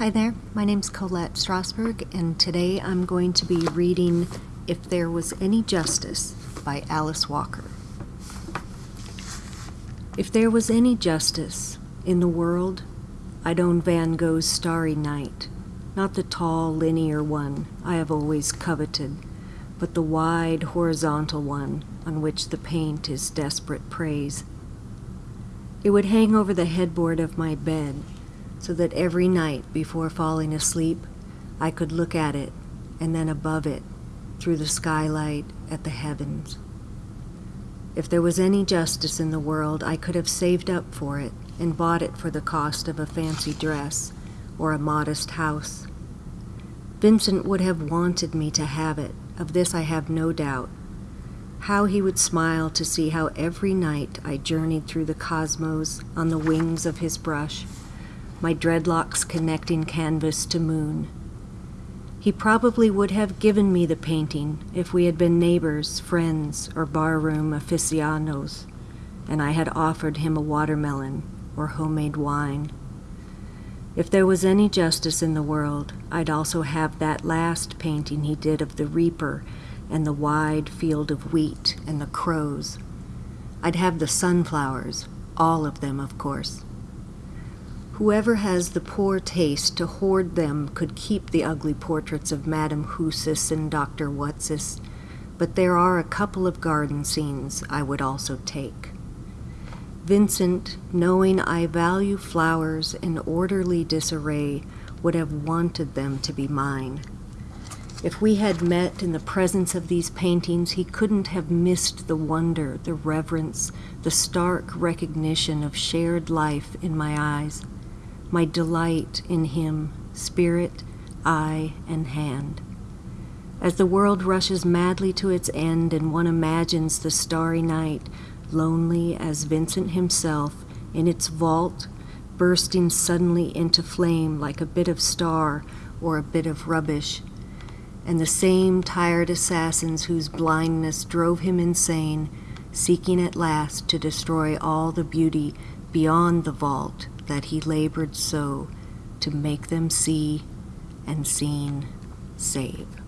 Hi there, my name's Colette Strasberg, and today I'm going to be reading If There Was Any Justice by Alice Walker. If there was any justice in the world, I'd own Van Gogh's Starry Night, not the tall, linear one I have always coveted, but the wide, horizontal one on which the paint is desperate praise. It would hang over the headboard of my bed so that every night before falling asleep, I could look at it and then above it through the skylight at the heavens. If there was any justice in the world, I could have saved up for it and bought it for the cost of a fancy dress or a modest house. Vincent would have wanted me to have it, of this I have no doubt. How he would smile to see how every night I journeyed through the cosmos on the wings of his brush my dreadlocks connecting canvas to moon. He probably would have given me the painting if we had been neighbors, friends, or barroom aficionados, and I had offered him a watermelon or homemade wine. If there was any justice in the world, I'd also have that last painting he did of the reaper and the wide field of wheat and the crows. I'd have the sunflowers, all of them, of course. Whoever has the poor taste to hoard them could keep the ugly portraits of Madame Husis and Dr. Whatsis, but there are a couple of garden scenes I would also take. Vincent, knowing I value flowers in orderly disarray, would have wanted them to be mine. If we had met in the presence of these paintings, he couldn't have missed the wonder, the reverence, the stark recognition of shared life in my eyes my delight in him, spirit, eye, and hand. As the world rushes madly to its end and one imagines the starry night, lonely as Vincent himself, in its vault, bursting suddenly into flame like a bit of star or a bit of rubbish, and the same tired assassins whose blindness drove him insane, seeking at last to destroy all the beauty beyond the vault that he labored so to make them see and seen save.